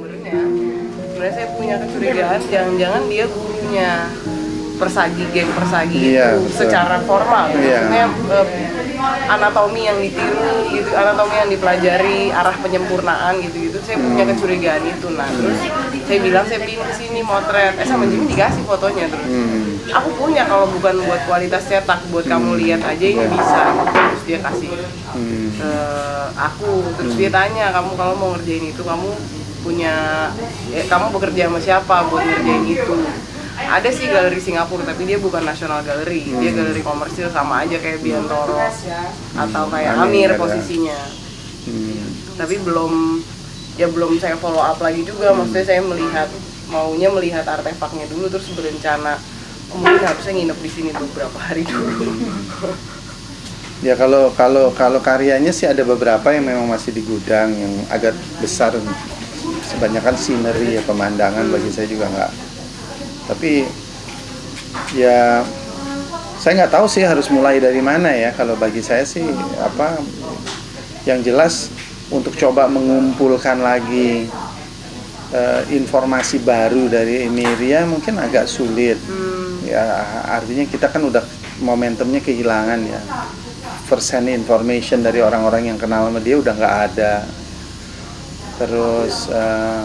Sebenarnya saya punya kecurigaan jangan-jangan dia gurunya persagi geng persagi Iya, itu betul. secara formal Iya. maksudnya eh, anatomi yang ditiru gitu anatomi yang dipelajari arah penyempurnaan gitu gitu saya punya Hmm. kecurigaan itu nah terus saya bilang saya pingin ke sini motret eh sama Jimmy dikasih fotonya terus Hmm. Aku punya kalau bukan buat kualitas cetak buat kamu lihat aja ini bisa terus dia kasih Hmm. ke aku. Terus dia tanya kamu kalau mau ngerjain itu kamu punya ya, kamu bekerja sama siapa buat ngerjain itu? Ada sih galeri Singapura tapi dia bukan nasional galeri. Dia galeri komersil sama aja kayak Biantoro atau kayak Amir Amir ada. posisinya. Hmm. tapi belum ya belum saya follow up lagi juga. Maksudnya saya melihat maunya melihat artefaknya dulu terus berencana mungkin harusnya nginep di sini beberapa hari dulu Ya kalau kalau kalau karyanya sih ada beberapa yang memang masih di gudang yang agak besar. Kebanyakan scenery ya pemandangan bagi saya juga nggak. Tapi ya saya nggak tahu sih harus mulai dari mana ya. Kalau bagi saya sih apa yang jelas untuk coba mengumpulkan lagi eh, informasi baru dari Emiria mungkin agak sulit. Hmm, Ya artinya kita kan udah momentumnya kehilangan ya. First hand information dari orang-orang yang kenal sama dia udah nggak ada. Terus eh,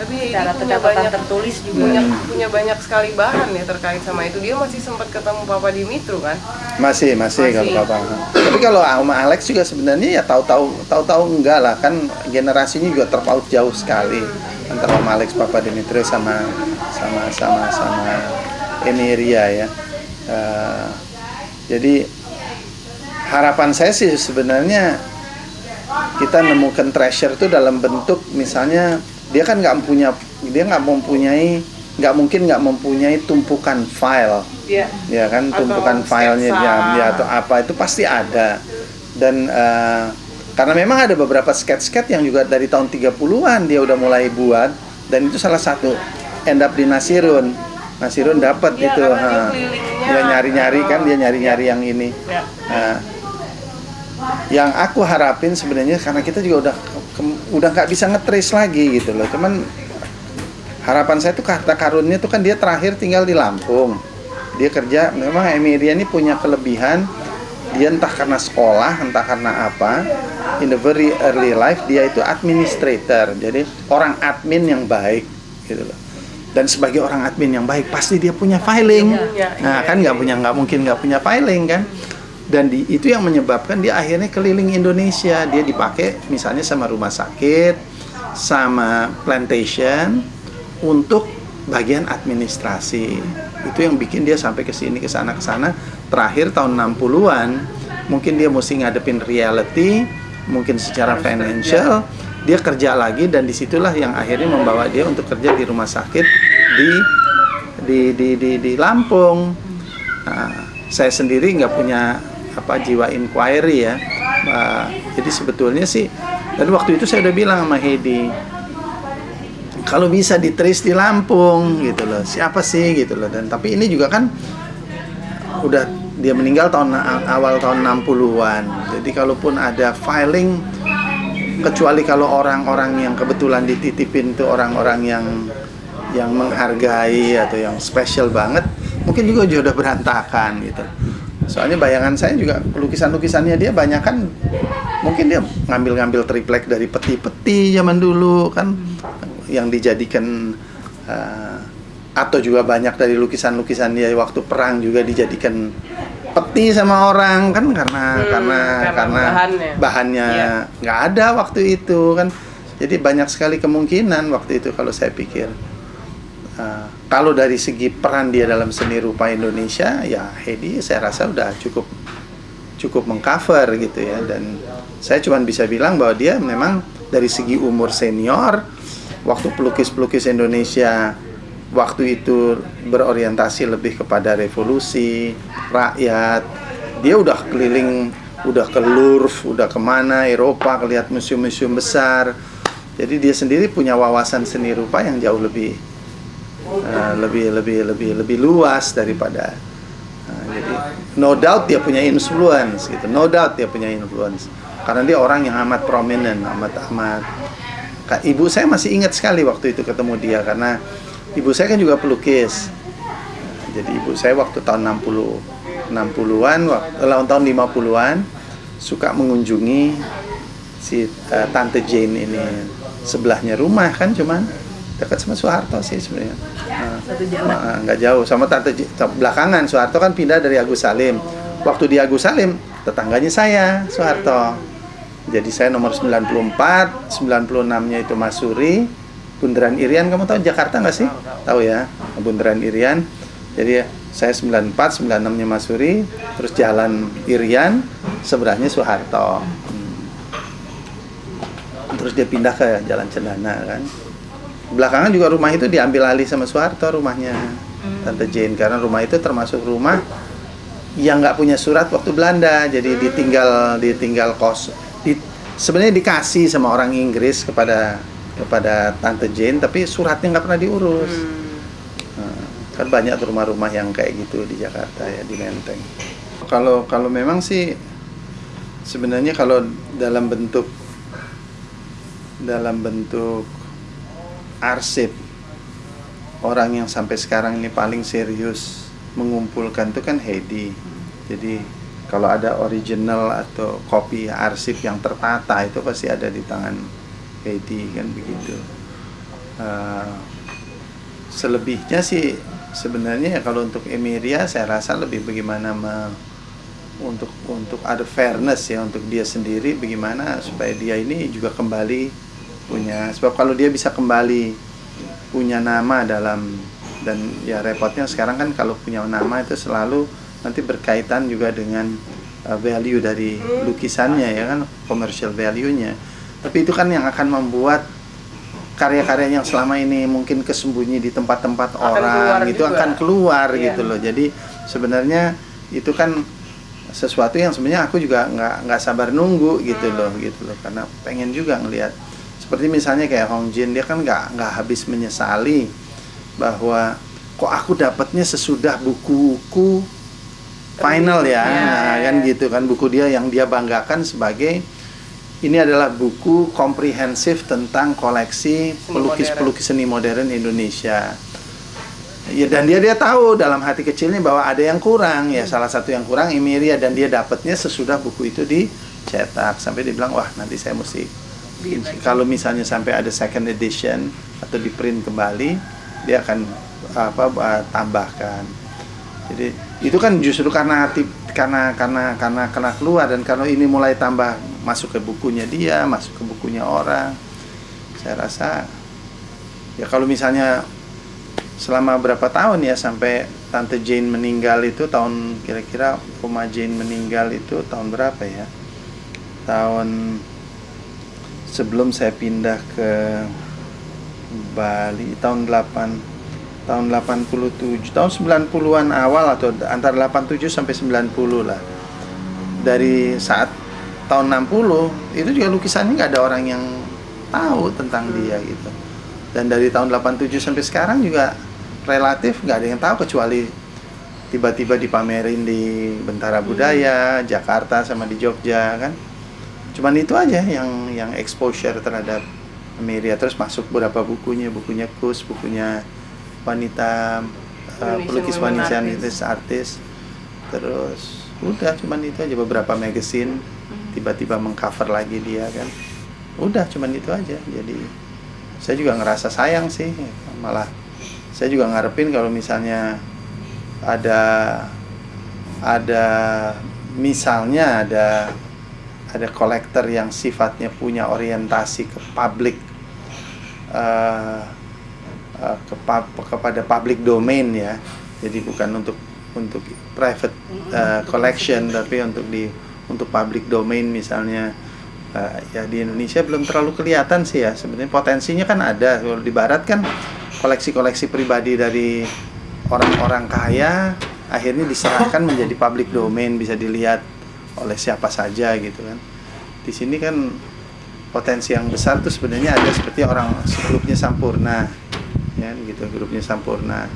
tapi Cara punya banyak tertulis juga. punya Hmm. punya banyak sekali bahan ya terkait sama itu dia masih sempat ketemu Papa Dimitru kan masih masih, Masih. kalau papa. Tapi kalau sama Alex juga sebenarnya ya tahu-tahu tahu-tahu enggak lah kan generasinya juga terpaut jauh sekali antara Om Alex Papa Dimitri sama sama sama sama Emiria ya. Eh, jadi harapan saya sih sebenarnya kita nemukan treasure itu dalam bentuk misalnya dia kan nggak punya dia nggak mempunyai nggak mungkin nggak mempunyai tumpukan file Iya. ya kan Atau tumpukan filenya sketsa. ya, ya atau apa itu pasti ada dan eh, karena memang ada beberapa sketch-sketch yang juga dari tahun 30-an dia udah mulai buat dan itu salah satu end up di Nasirun Nasirun dapat Iya, itu ha. dia nyari-nyari kan dia nyari-nyari yang ini ya Nah, yang aku harapin sebenarnya karena kita juga udah ke- udah nggak bisa ngetrace lagi gitu loh. Cuman harapan saya tuh kata karunnya tuh kan dia terakhir tinggal di Lampung. Dia kerja memang Emilia ini punya kelebihan dia entah karena sekolah, entah karena apa, in the very early life dia itu administrator. Jadi orang admin yang baik gitu loh. Dan sebagai orang admin yang baik pasti dia punya filing. Nah, iya, kan nggak iya. punya nggak mungkin nggak punya filing kan? Dan di, itu yang menyebabkan dia akhirnya keliling Indonesia. Dia dipakai misalnya sama rumah sakit sama plantation untuk bagian administrasi. Itu yang bikin dia sampai ke sini ke sana ke sana. Terakhir tahun 60-an mungkin dia mesti ngadepin reality mungkin secara financial dia kerja lagi dan di situlah yang akhirnya membawa dia untuk kerja di rumah sakit di di di di, di Lampung Nah, saya sendiri nggak punya apa jiwa inquiry ya. Nah, jadi sebetulnya sih dan waktu itu saya udah bilang sama Hedi kalau bisa ditrace di Lampung gitu loh. Siapa sih gitu loh dan tapi ini juga kan udah dia meninggal tahun awal tahun 60-an. Jadi kalaupun ada filing kecuali kalau orang-orang yang kebetulan dititipin tuh orang-orang yang yang menghargai atau yang spesial banget mungkin juga sudah berantakan gitu. Soalnya bayangan saya juga lukisan-lukisannya dia banyak kan mungkin dia ngambil-ngambil triplek dari peti-peti zaman dulu kan yang dijadikan eh, atau juga banyak dari lukisan-lukisan dia waktu perang juga dijadikan peti sama orang kan karena Hmm, karena karena karena bahannya. bahannya Iya. nggak ada waktu itu kan jadi banyak sekali kemungkinan waktu itu kalau saya pikir Uh, kalau dari segi peran dia dalam seni rupa Indonesia ya Hedi saya rasa udah cukup cukup mengcover gitu ya dan saya cuma bisa bilang bahwa dia memang dari segi umur senior waktu pelukis-pelukis Indonesia waktu itu berorientasi lebih kepada revolusi rakyat. Dia udah keliling udah ke Louvre udah ke mana Eropa lihat museum-museum besar. Jadi dia sendiri punya wawasan seni rupa yang jauh lebih uh, lebih lebih lebih lebih luas daripada uh, jadi no doubt dia punya influence gitu. No doubt dia punya influence. Karena dia orang yang amat prominent amat amat. Kak, ibu saya masih ingat sekali waktu itu ketemu dia karena ibu saya kan juga pelukis jadi ibu saya waktu tahun 60 60-an waktu tahun 50-an suka mengunjungi si uh, tante Jane ini sebelahnya rumah kan cuman dekat sama Soeharto sih sebenarnya. Nah, nggak jauh sama tante belakangan Soeharto kan pindah dari Agus Salim. Waktu di Agus Salim tetangganya saya Soeharto. Jadi saya nomor 94, 96-nya itu Masuri, Bundaran Irian kamu tahu Jakarta nggak sih? Tahu ya, Bundaran Irian. Jadi saya 94, 96-nya Masuri, terus jalan Irian, sebelahnya Soeharto. Hmm. Terus dia pindah ke Jalan Cendana kan. Belakangan juga rumah itu diambil alih sama Soeharto rumahnya Tante Jane karena rumah itu termasuk rumah yang nggak punya surat waktu Belanda jadi ditinggal ditinggal kos di, sebenarnya dikasih sama orang Inggris kepada kepada Tante Jane tapi suratnya nggak pernah diurus. Nah, kan banyak rumah-rumah yang kayak gitu di Jakarta ya di Menteng. Kalau kalau memang sih sebenarnya kalau dalam bentuk dalam bentuk arsip orang yang sampai sekarang ini paling serius mengumpulkan itu kan Heidi. Jadi kalau ada original atau kopi arsip yang tertata itu pasti ada di tangan Heidi kan begitu. Eh, selebihnya sih sebenarnya ya kalau untuk Emiria saya rasa lebih bagaimana me- untuk untuk ada fairness ya untuk dia sendiri bagaimana supaya dia ini juga kembali punya sebab kalau dia bisa kembali punya nama dalam dan ya repotnya sekarang kan kalau punya nama itu selalu nanti berkaitan juga dengan uh, value dari lukisannya ya kan commercial value-nya tapi itu kan yang akan membuat karya-karya yang selama ini mungkin kesembunyi di tempat-tempat orang itu juga. akan keluar Iya. gitu loh jadi sebenarnya itu kan sesuatu yang sebenarnya aku juga nggak nggak sabar nunggu gitu Hmm. loh gitu loh karena pengen juga ngelihat seperti misalnya kayak Hong Jin dia kan nggak nggak habis menyesali bahwa kok aku dapatnya sesudah bukuku final ya, Iya, nah, iya. kan gitu kan buku dia yang dia banggakan sebagai ini adalah buku komprehensif tentang koleksi pelukis-pelukis seni modern Indonesia. Ya dan dia dia tahu dalam hati kecilnya bahwa ada yang kurang. Ya salah satu yang kurang Emiria dan dia dapatnya sesudah buku itu dicetak. Sampai dia bilang wah nanti saya mesti bikin sih." kalau misalnya sampai ada second edition atau di print kembali dia akan apa tambahkan. Jadi itu kan justru karena karena karena karena karena keluar dan kalau ini mulai tambah masuk ke bukunya dia masuk ke bukunya orang saya rasa ya kalau misalnya selama berapa tahun ya sampai tante Jane meninggal itu tahun kira-kira Oma Jane meninggal itu tahun berapa ya? Tahun sebelum saya pindah ke Bali tahun 8 tahun 87 tahun 90-an awal atau antara 87 sampai 90 lah. Dari saat tahun 60 itu juga lukisannya nggak ada orang yang tahu tentang dia gitu. Dan dari tahun 87 sampai sekarang juga relatif nggak ada yang tahu kecuali tiba-tiba dipamerin di Bentara Budaya Jakarta sama di Jogja kan. Cuman itu aja yang yang exposure terhadap Amelia terus masuk beberapa bukunya bukunya Kus bukunya wanita uh, pelukis wanita artist. artis. terus udah cuman itu aja beberapa magazine. Tiba-tiba mengcover lagi dia kan. Udah cuman itu aja. Jadi saya juga ngerasa sayang sih. Malah saya juga ngarepin kalau misalnya ada ada misalnya ada ada kolektor yang sifatnya punya orientasi ke publik eh, eh, kepada public domain ya. Jadi bukan untuk untuk private eh, collection tapi untuk di untuk public domain misalnya. Eh, ya di Indonesia belum terlalu kelihatan sih ya. Sebenarnya potensinya kan ada. Kalau di Barat kan koleksi-koleksi pribadi dari orang-orang kaya akhirnya diserahkan menjadi public domain bisa dilihat oleh siapa saja gitu kan. Di sini kan potensi yang besar tuh sebenarnya ada seperti orang sebelumnya Sampurna ya gitu grupnya Sampurna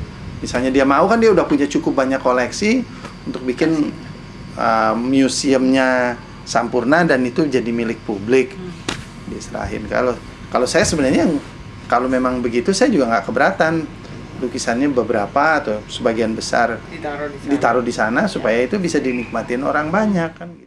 misalnya dia mau kan dia udah punya cukup banyak koleksi untuk bikin uh, museumnya Sampurna dan itu jadi milik publik. Diserahin. Kalau kalau saya sebenarnya kalau memang begitu saya juga nggak keberatan. Lukisannya beberapa atau sebagian besar ditaruh di sana. ditaruh di sana supaya itu bisa dinikmatin orang banyak kan gitu